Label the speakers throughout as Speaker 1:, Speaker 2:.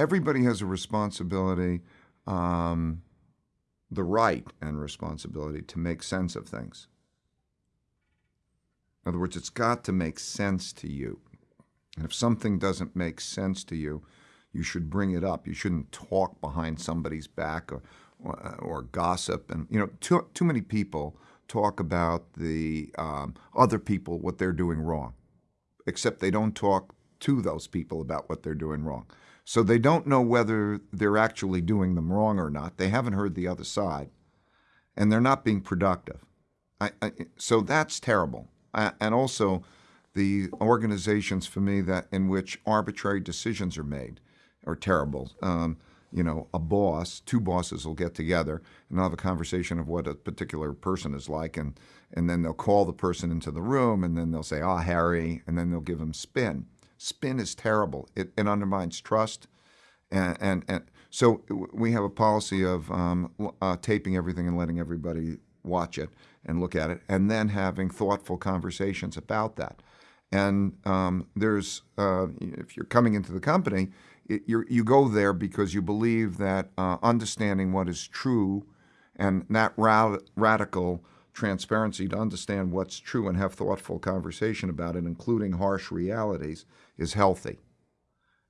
Speaker 1: everybody has a responsibility, um, the right and responsibility to make sense of things. In other words, it's got to make sense to you. And if something doesn't make sense to you, you should bring it up. You shouldn't talk behind somebody's back or, or, or gossip. And, you know, too, too many people talk about the um, other people, what they're doing wrong, except they don't talk to those people about what they're doing wrong. So they don't know whether they're actually doing them wrong or not. They haven't heard the other side, and they're not being productive. I, I, so that's terrible. I, and also, the organizations for me that in which arbitrary decisions are made are terrible. Um, you know, a boss, two bosses will get together and have a conversation of what a particular person is like, and and then they'll call the person into the room, and then they'll say, "Ah, oh, Harry," and then they'll give him spin. Spin is terrible. It, it undermines trust, and, and and so we have a policy of um, uh, taping everything and letting everybody watch it and look at it, and then having thoughtful conversations about that. And um, there's, uh, if you're coming into the company, it, you go there because you believe that uh, understanding what is true and that ra radical transparency to understand what's true and have thoughtful conversation about it, including harsh realities, is healthy.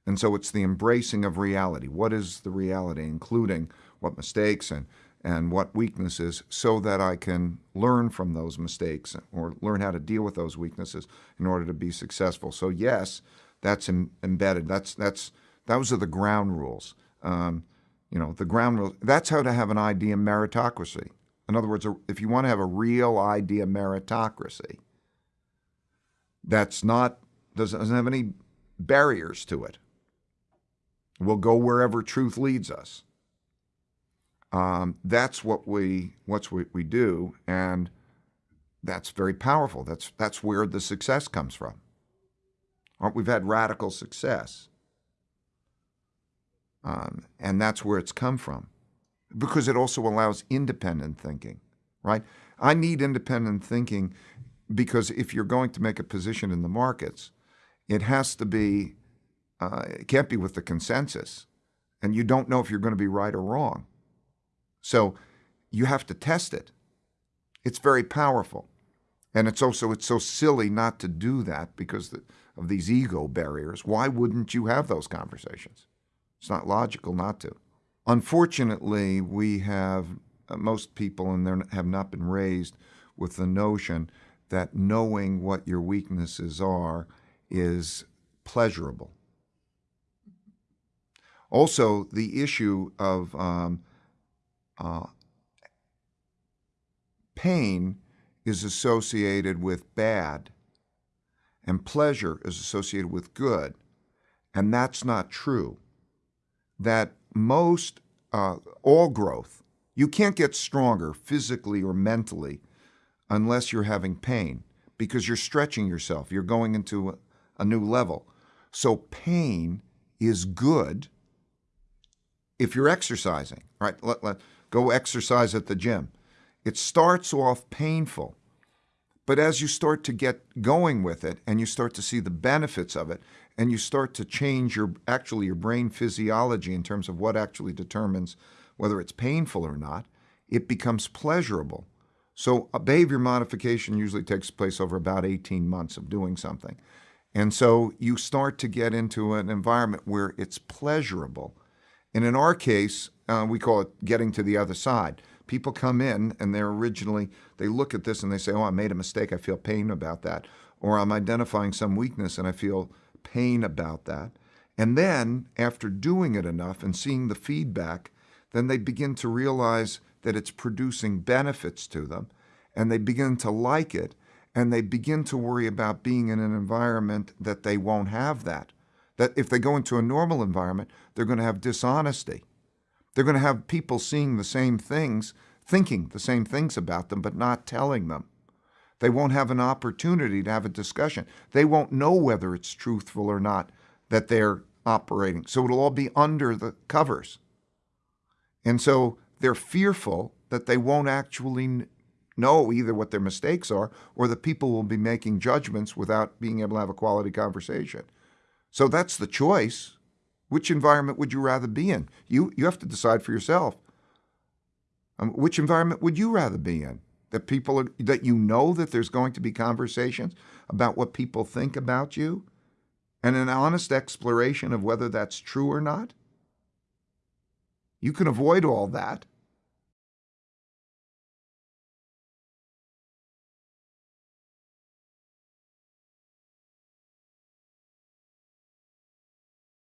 Speaker 1: And so it's the embracing of reality. What is the reality, including what mistakes and and what weaknesses so that I can learn from those mistakes or learn how to deal with those weaknesses in order to be successful. So yes, that's embedded. That's that's those are the ground rules. Um, you know, the ground rules. That's how to have an idea meritocracy. In other words, if you want to have a real idea meritocracy, that's not doesn't have any barriers to it. We'll go wherever truth leads us. Um, that's what we what's what we do, and that's very powerful. That's that's where the success comes from. Aren't We've had radical success, um, and that's where it's come from, because it also allows independent thinking. Right? I need independent thinking because if you're going to make a position in the markets, it has to be. Uh, it can't be with the consensus, and you don't know if you're going to be right or wrong. So you have to test it. It's very powerful. And it's also, it's so silly not to do that because of these ego barriers. Why wouldn't you have those conversations? It's not logical not to. Unfortunately, we have, uh, most people and they have not been raised with the notion that knowing what your weaknesses are is pleasurable. Also, the issue of um, uh, pain is associated with bad, and pleasure is associated with good. And that's not true. That most, uh, all growth, you can't get stronger physically or mentally unless you're having pain because you're stretching yourself. You're going into a, a new level. So pain is good if you're exercising, right? Let, let, Go exercise at the gym. It starts off painful, but as you start to get going with it and you start to see the benefits of it and you start to change your actually your brain physiology in terms of what actually determines whether it's painful or not, it becomes pleasurable. So a behavior modification usually takes place over about 18 months of doing something. And so you start to get into an environment where it's pleasurable. And in our case, uh, we call it getting to the other side. People come in and they're originally, they look at this and they say, oh, I made a mistake. I feel pain about that. Or I'm identifying some weakness and I feel pain about that. And then after doing it enough and seeing the feedback, then they begin to realize that it's producing benefits to them and they begin to like it and they begin to worry about being in an environment that they won't have that. That if they go into a normal environment, they're going to have dishonesty. They're going to have people seeing the same things, thinking the same things about them, but not telling them. They won't have an opportunity to have a discussion. They won't know whether it's truthful or not that they're operating. So it'll all be under the covers. And so they're fearful that they won't actually know either what their mistakes are or that people will be making judgments without being able to have a quality conversation. So that's the choice. Which environment would you rather be in? You, you have to decide for yourself. Um, which environment would you rather be in? That people are, that you know that there's going to be conversations about what people think about you and an honest exploration of whether that's true or not? You can avoid all that